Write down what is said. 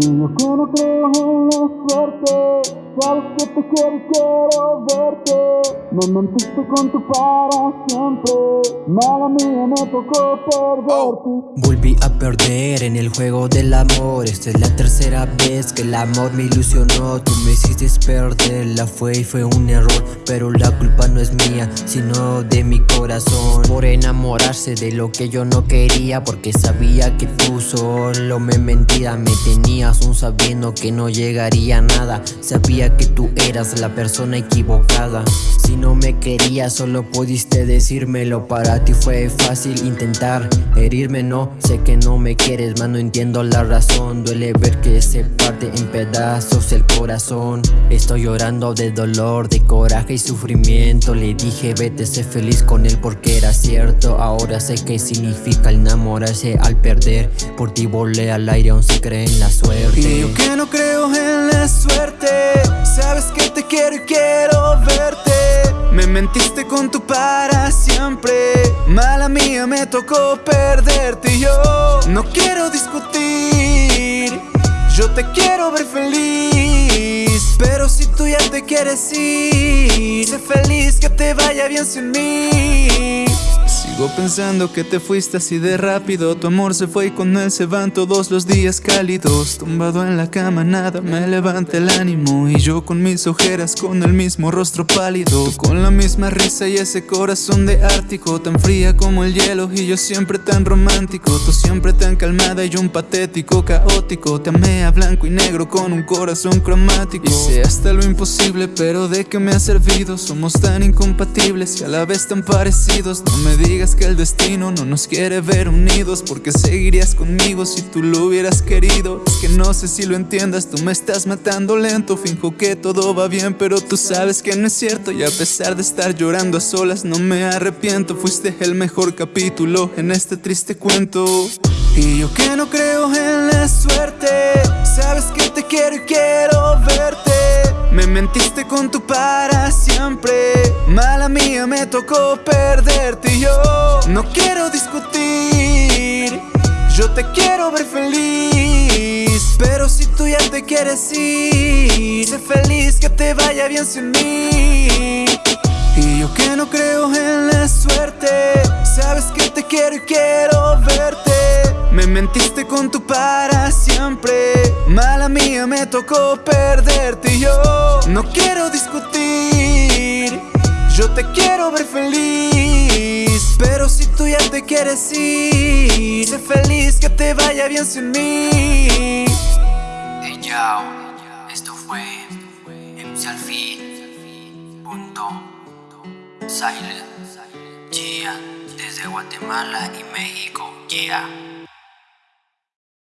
Que no en la suerte Sabes que te quiero y quiero Me mentiste con tu para siempre Mala mía me tocó perderte. Volví a perder en el juego del amor Esta es la tercera vez que el amor me ilusionó. Tú me hiciste perder, la fue y fue un error Pero la culpa no es mía, sino de mi corazón. Por enamorarse de lo que yo no quería Porque sabía que tú solo me mentía Me tenías un sabiendo que no llegaría a nada. Sabía que tú eras la persona equivocada. Si no me querías solo pudiste decírmelo. Para ti fue fácil intentar herirme No, sé que no me quieres, más no entiendo la razón. Duele ver que se parte en pedazos el corazón. Estoy llorando de dolor, de coraje y sufrimiento. Le dije vete, sé feliz con él porque era cierto. Ahora sé qué significa enamorarse al perder. Por ti volé al aire aún se cree en la suerte Y yo que no creo en la suerte. Sabes que te quiero y quiero verte. Me mentiste con tu para siempre. Mala mía me tocó perderte. Yo No quiero discutir. Yo te quiero ver feliz. Pero si tú ya te quieres ir Sé feliz que te vaya bien sin mí Sigo pensando que te fuiste así de rápido. Tu amor se fue y con él se van todos los días cálidos. Tumbado en la cama nada me levanta el ánimo. Y yo con mis ojeras con el mismo rostro pálido. Con la misma risa y ese corazón de ártico. Tan fría como el hielo y yo siempre tan romántico. Tú siempre tan calmada y yo un patético caótico. Te amé a blanco y negro con un corazón cromático. Hice hasta lo imposible pero de qué me ha servido Somos tan incompatibles y a la vez tan parecidos. No me digas que el destino no nos quiere ver unidos Porque seguirías conmigo si tú lo hubieras querido. Es que no sé si lo entiendas, tú me estás matando lento. Finjo que todo va bien, pero tú sabes que no es cierto. Y a pesar de estar llorando a solas no me arrepiento. Fuiste el mejor capítulo en este triste cuento. Y yo que no creo en la suerte Sabes que te mentiste con tu para siempre. Mala mía me tocó perderte yo no quiero discutir. Yo te quiero ver feliz Pero si tú ya te quieres ir Sé feliz que te vaya bien sin mí. Y yo que no creo en la suerte Sabes que te quiero y quiero verte. Me mentiste con tu para siempre. Mala mía me tocó perderte yo feliz pero si tú ya te quieres ir Sé feliz que te vaya bien sin mí. Hey yo, esto fue Silent Yeah, desde Guatemala y México Yeah